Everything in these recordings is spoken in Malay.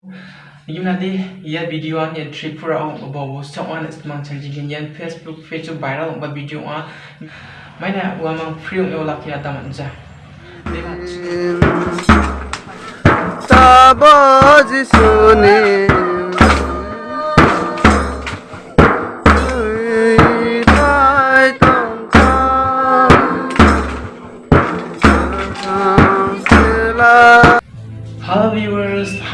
Ngayon nanti iya video ang iya trip bawa ang ubawo sa on at yan Facebook, Facebook viral ang video ang may na uwa free orang iwala kaya tamat Hello viewers.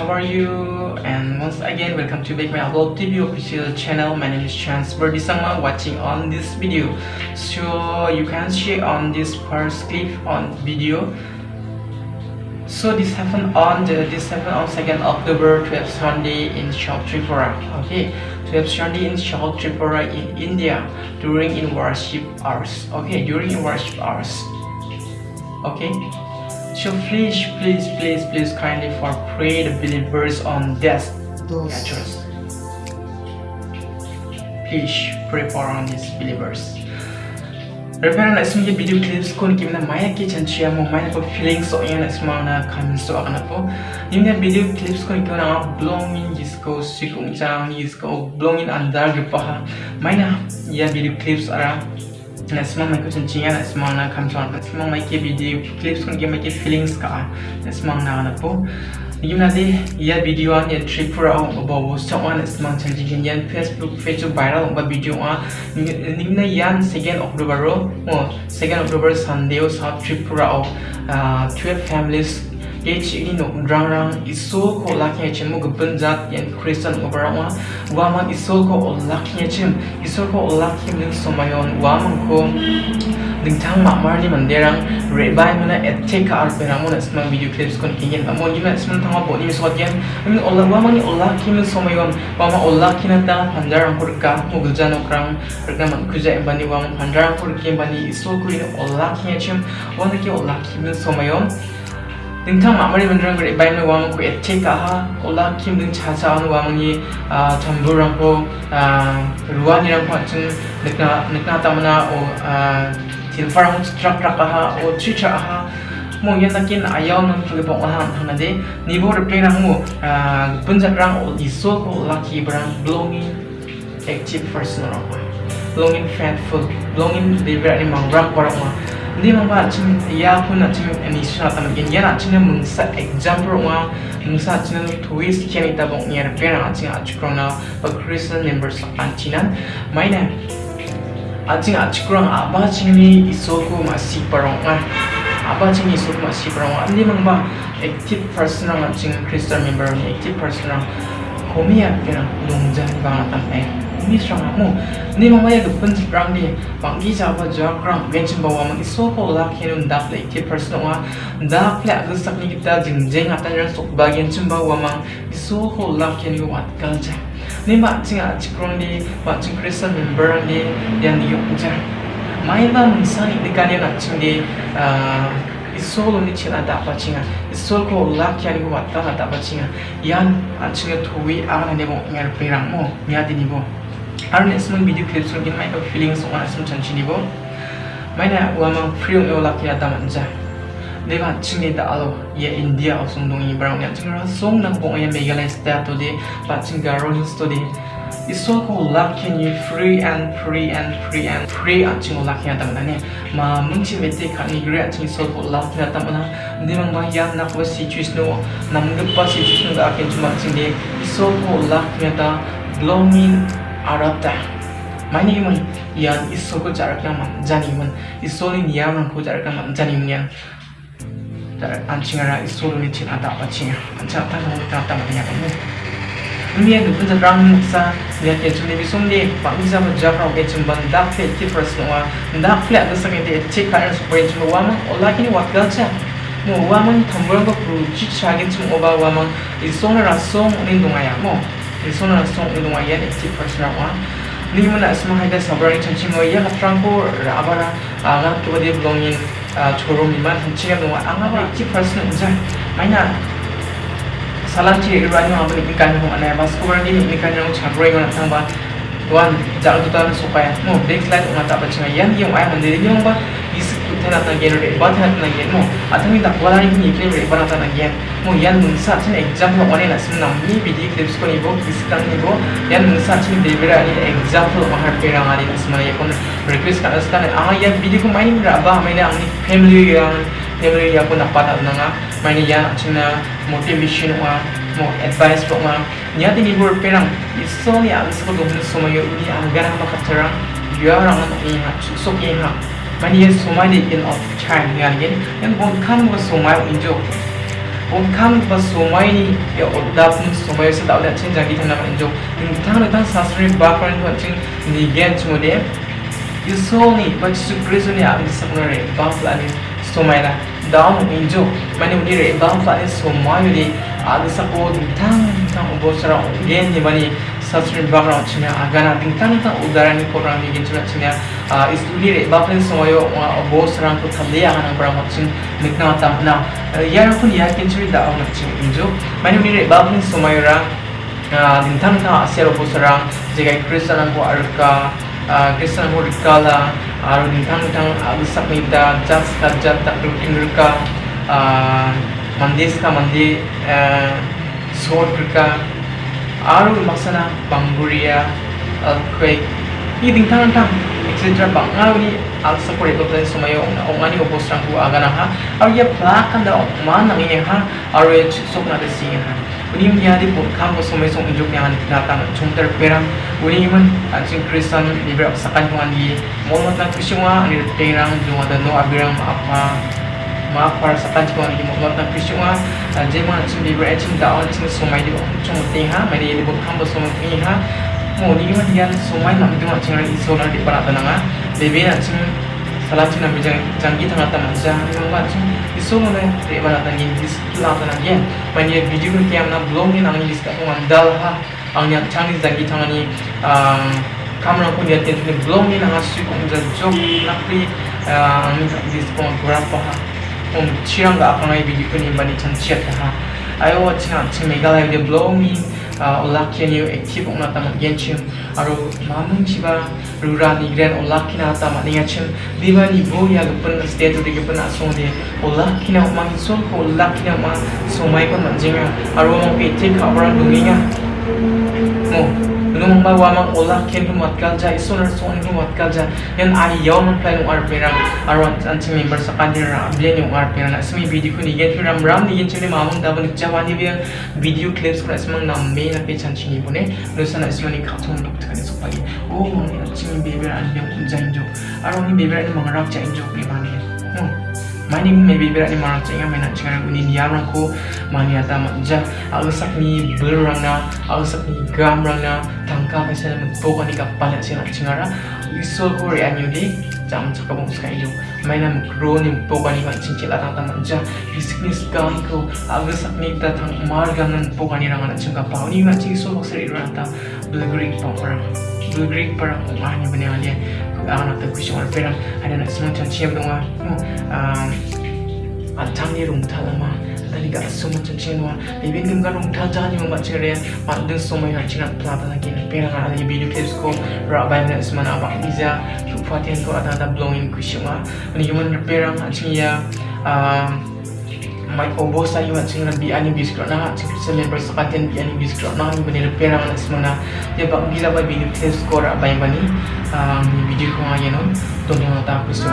How are you? And once again, welcome to back my Upload TV official channel. My name is Chance Berdisama watching on this video. So you can see on this first clip on video. So this happened on the this happened on 2nd October 12 Sunday in Shop Tripura. Okay, 12 Sunday in Shop Tripura in India during in worship hours. Okay, during in worship hours. Okay. So please, please, please, please kindly for pray the believers on death church. Please pray for on these believers. Repair na ismi video clips ko ni kimna maya ki chanchi mo maya ko feelings so yan isma na comments so akana po. Yung na video clips ko ni kimna blowing disco sikung chang disco blowing andar gipa ha. Maya ya video clips ara الاسماء ما يكونش جيان اسماءنا كنمشيو نقسمو ما كيبيديو كليبس كنجمع كي فيلينغس كاع اسماءنا غنبو يمنا دي يا فيديو ان يا تريب راو بو سو ان اسمان تلجين يا فيسبوك فيتو فايرال با فيديو ان نيمنا يان 2 اكتوبر او 2 اكتوبر سانديو ساب تريب راو 12 families H ini nuk rang rang isu ko laknya chin mu gebun zat yang Kristen oberawang waman isu ko laknya chin isu ko laknya ling somayon waman ko dingtang makmar ni manderang rebai mana etek ka arpe namun semang video clips kon kingen namun juga semang tangwa bodi misot yan amin olah waman ni olah kimin somayon waman olah kinata pandarang kurka mugul janokrang rekaman kuja embani waman pandarang kurki embani isu ko ini olah kinya chin wana ki olah kimin somayon 등탕 마무리 만드는 걸 이바이는 와면 그 에티카 하 올라 김등 차사하는 와면이 아 전부랑고 아 루안이랑 같은 느까 느까 따마나 오아 딜파랑 스트럭트라카 하오 치차 하뭐 yendakin ayaw ng pagpong olahan hana de nibo repre na mo ah punjak rang ol iso ko lucky brang belonging active person ro belonging faithful belonging de very mang rang parang ma Hindi man ba chim ya pun a chim emission atam in yan achi na m u n sa example wa m u n sa cina twist kian ita bong ya na pera c h i n a acukrona ba Christian members akan cina. Mainnya 아직 아직그랑 아바 칭이 있었고 마시 바롱아 아바 칭이 있었고 마시 바롱아 아니면마 액티브 퍼스랑 아직 크리스탈 멤버랑 액티브 퍼스랑 고미야 그냥 농장 방아 담에 ni strong mu ni mama ya gupun ji prang ni mangi jawa jor krang gen chim bawa mangi so ko la khenun da play ti person wa da play ag sak ni kita jing jing atan ran sok ba gen chim bawa mang so ko la khenun wa kal ja ni ma ching a chikrong ni ma ching christian member ni dan ni yuk ja ma ya ba mungsan ikdikani na ching ni 이솔 언니 친아 다바칭아 이솔 코 올라키 아니고 왔다 갔다 바칭아 얀 안치게 rang mo 잉알 베랑 뭐 미아디니 뭐 Our next video clips will get my feelings on a certain chinibo. Mina wama free or lucky at Damanja. They want Chini the Alo, ye India or Sundong Brown and Tingara song na kung ay megala stat today, but Tingara rolling study. It's so called lucky free and free and free and free at Chingo lucky at Damanja. Ma Munchi Vete can agree at so called lucky at Damanja. They want my yan na was situation, Namgapa situation that I can to Martin Day. 알았다. 마님은 이안 이소고 잘까 만자님은 이소는 이안은 보잘까 만자님은 안칭하라 이소는 친하다 아칭 안차다 못하다 만약에는 Мне нужно рамнуться, я тебе не безумный, памиза мажаром этим банда фейки проснова, да фля до самой этой чекарен спорить мы вам, олакини вакдалча. Мы вам там бренго пручить шагин чем оба вам, и сон раз сон, он и думая, мол. Ya mo i song ra song ni du ma ya ne ki first ra wa ni mo na sma ha ga sabra ni chanchi mo ya ka trang ko ra bara aga to de belonging choro mi ma chanchi ga no wa anga ba ki first no ja mai na salah cik rani apa ni ikan ni mana bas kuar ni ikan yang cakrai mana tang ba tuan jalan tu tuan supaya mo next slide mata apa cakap yang yang ayah mandiri yang ba isi tu tena tang gen re ba tena tang gen mo. Atau tak kuala ni ni kini re ba tena tang gen yan mungsa chin example one na sim nam ni video clips ko ni bo iskang ni bo yan mungsa chin delivery ani example mahar perang ani asma ya kon request ka askan ang yan video ko main ra ba ang ni family yang family ya ko dapat na nga main yan chin na motivation wa mo advice ko ma nya ni bo perang iso ni ang sa ko gum so mayo ni ang gara ba ka terang ya rang na ni ha so ki so mai ni in of time yan yan yan bon kan ko Orkhan và Somaini ở Odap Somai sẽ tạo đại trên giang ghi thằng nào hình dung nhưng thằng này thằng Sasri Bakran thuận trên Nigen chung đếm Yusoni và Jesus Christ này ảo sang người bao phủ lại Somai là đó một hình dung mà nếu đi rễ bao phủ lại Somai thì ảo sang cô thằng thằng bố sẽ rõ Nigen như vậy Sasri Bakran chung là Agana thằng thằng udara ni korang Nigen chung là uh, is lire bapen soyo wa bo sarang ko tamde ya hanang para makchin mikna tam na yara kun ya kin churi da ang makchin injo mani lire bapen soyo ra dintang ta asyaro bo sarang j e g a kristana ko arka kristana ko rikala aru dintang tang alusak ni da jas ka jat ta rukinurka mandes ka mandi sort ka aru m a s a n a b a m b u r i a earthquake Ini dintang dintang etc. Bangaw ni alsa ko ito tayo sumayo na ong ani ubos rang ko aga na ha Aru ya plakan da ong man ang iya ha Aru ya sok na desingin ha? Unim dia di pun kamu sumai sung unjuk yang anda datang cungter perang. Unim man ancing Kristen di berap sakan kung andi Mohon na Krisyunga ani perang jung ada. No abirang apa maaf para sakan kung andi mohon na Krisyunga Jai man ancing di berap ancing daon ancing sumai di bawah cung ting ha Mari di bawah kamu sumai kung ha Mo ni man dia sumai nam jung ancing rin iso na di para tananga Bebe ancing salah cina bijang janggi tengah taman jang memang macam isu mana di mana tadi di sekitar tanah dia mana video ni kiam na blog ni nang di sekitar mandal ha. Ang yang canggih janggi tengah ni 올라키니오 액티브 오나타마 옌침 아로 마문치바 루라니 그랜 올라키나타마 니야침 디바니 보야 그쁜 스테이트 되게 쁜 아송데 올라키나 오마기 소코 올라키나 마 소마이콘 만징아 아로 모피 티카 오라 누기냐 뭐 nung a wama ulah k e p u m a t kalja i s u n a s o n i m a t kalja yan a i y a m p l a n g r perang aron anchi member sa kadira b l e n y u r p i r a s m i video ni get ram ram ni gen chule mamang da ban jawani bi video clips ko asmang nam me na pe chanchi ni bone lusan asmani khatum dok thane sopagi o m a n i anti member an yom kunja injo aron i member ni mangarap cha injo pe mane mani no Mani may bibira ni marang chinga may nachinga ng unin yamang ko mani ata manja agasak ni berang na agasak ni gam rang na tangka pa sila magpoka ni kapalat sila chingara isol ko ri anyo di jam sa kabong sa kayo may na magro ni magpoka ni kan chinchil at ang manja isik ni skang ko agasak ni tatang marga ng poka ni rang na chingka pa uni ma ching isol ko sa ira ata bulgrig pa parang bulgrig parang umahnya benar dia anak tak kusi orang perang ada nak semua macam siapa dong ah antang ni rung tal lama. Tadi gak semua macam siapa dong bibi ni gak rung tal jangan ni membaca dia. Mak deng semua yang cingat pelata lagi perang ada di video clips ko nak semua nak abang biza fatihan ko ada ada blowing kusi mah ni human perang acing ya mai obo sa yu acing na bi ani biskro na acing sa member sa katen bi ani biskro na ni bani repair ang semua na dia bak bila ba video clips ko rabai bani video ko no to ni mata ko so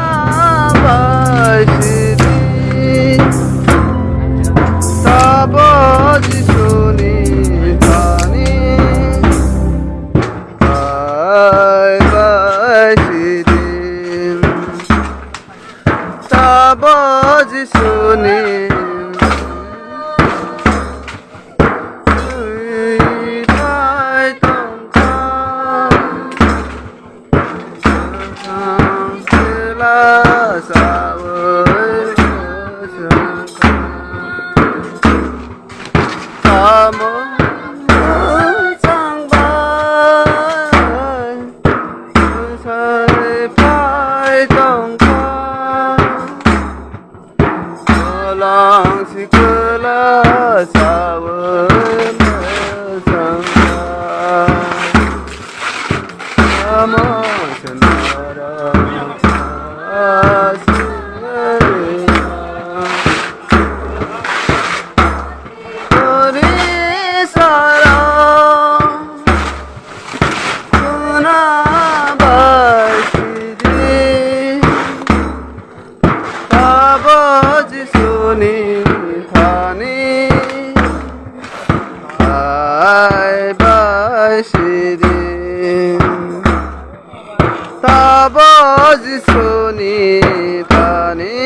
lang sikla sawa রোজ শুনি পানি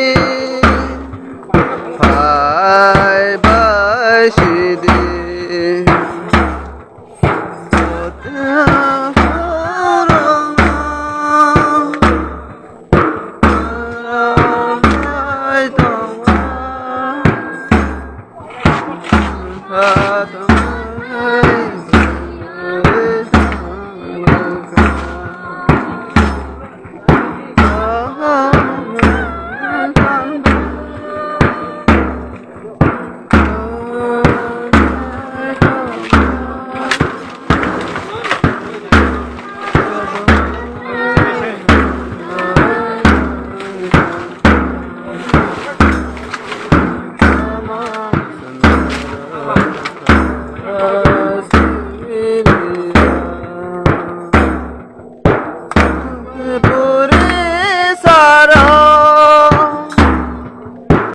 ভাই বাসি দে Oh,